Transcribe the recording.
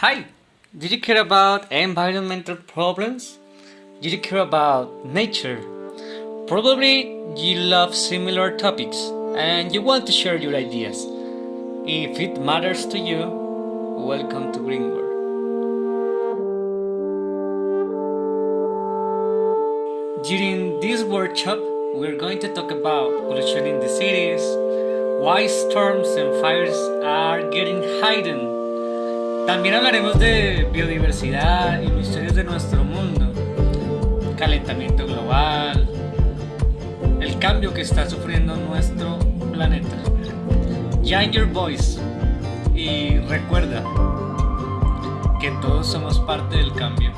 Hi! Did you care about environmental problems? Did you care about nature? Probably you love similar topics and you want to share your ideas. If it matters to you, welcome to Green World. During this workshop, we're going to talk about pollution in the cities, why storms and fires are getting heightened. También hablaremos de biodiversidad y misterios de nuestro mundo, calentamiento global, el cambio que está sufriendo nuestro planeta. Join your voice y recuerda que todos somos parte del cambio.